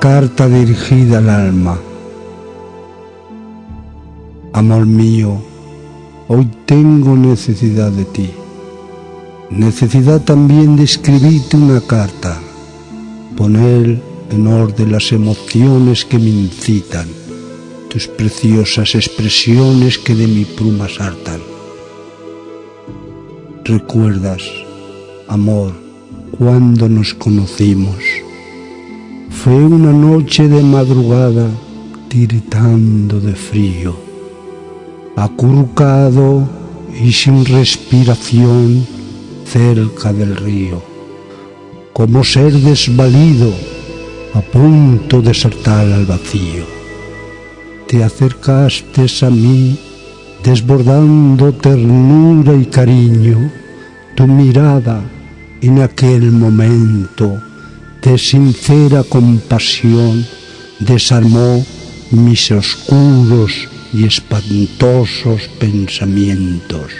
carta dirigida al alma. Amor mío, hoy tengo necesidad de ti. Necesidad también de escribirte una carta, poner en orden las emociones que me incitan, tus preciosas expresiones que de mi pluma saltan. ¿Recuerdas, amor, cuando nos conocimos? Fue una noche de madrugada tiritando de frío, acurrucado y sin respiración cerca del río, como ser desvalido a punto de saltar al vacío. Te acercaste a mí desbordando ternura y cariño, tu mirada en aquel momento de sincera compasión desarmó mis oscuros y espantosos pensamientos.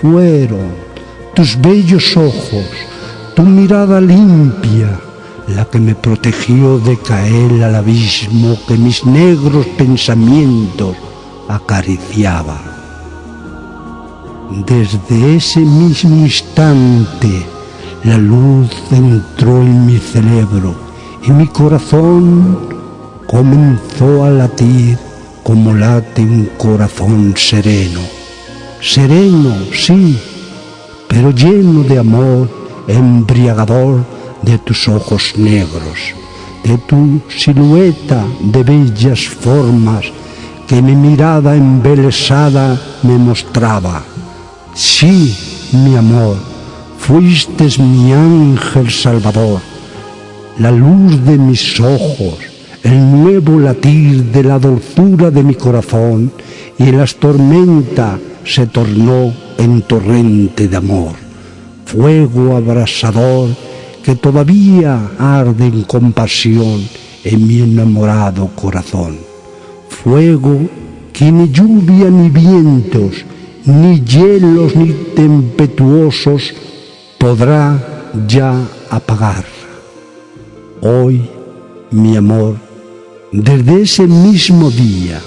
Fueron tus bellos ojos, tu mirada limpia, la que me protegió de caer al abismo que mis negros pensamientos acariciaba. Desde ese mismo instante la luz entró en mi cerebro y mi corazón comenzó a latir como late un corazón sereno. Sereno, sí, pero lleno de amor embriagador de tus ojos negros, de tu silueta de bellas formas que mi mirada embelesada me mostraba. Sí, mi amor, fuiste mi ángel salvador, la luz de mis ojos, el nuevo latir de la dulzura de mi corazón y las tormenta se tornó en torrente de amor, fuego abrasador que todavía arde en compasión en mi enamorado corazón. Fuego que ni lluvia ni vientos, ni hielos ni tempestuosos podrá ya apagar. Hoy, mi amor, desde ese mismo día,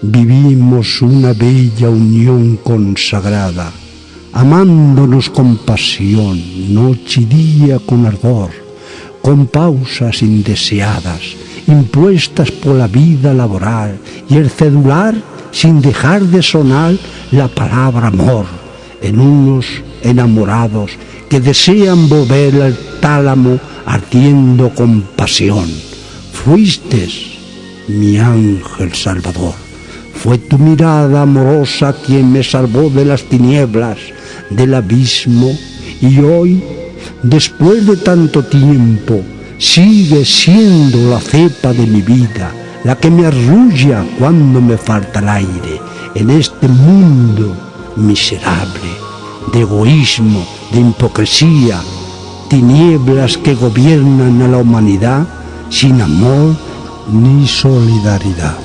vivimos una bella unión consagrada amándonos con pasión, noche y día con ardor, con pausas indeseadas, impuestas por la vida laboral y el cedular sin dejar de sonar la palabra amor en unos enamorados que desean volver al tálamo ardiendo con pasión. Fuiste mi ángel salvador. Fue tu mirada amorosa quien me salvó de las tinieblas, del abismo y hoy, después de tanto tiempo, sigue siendo la cepa de mi vida, la que me arrulla cuando me falta el aire en este mundo miserable de egoísmo, de hipocresía, tinieblas que gobiernan a la humanidad sin amor ni solidaridad.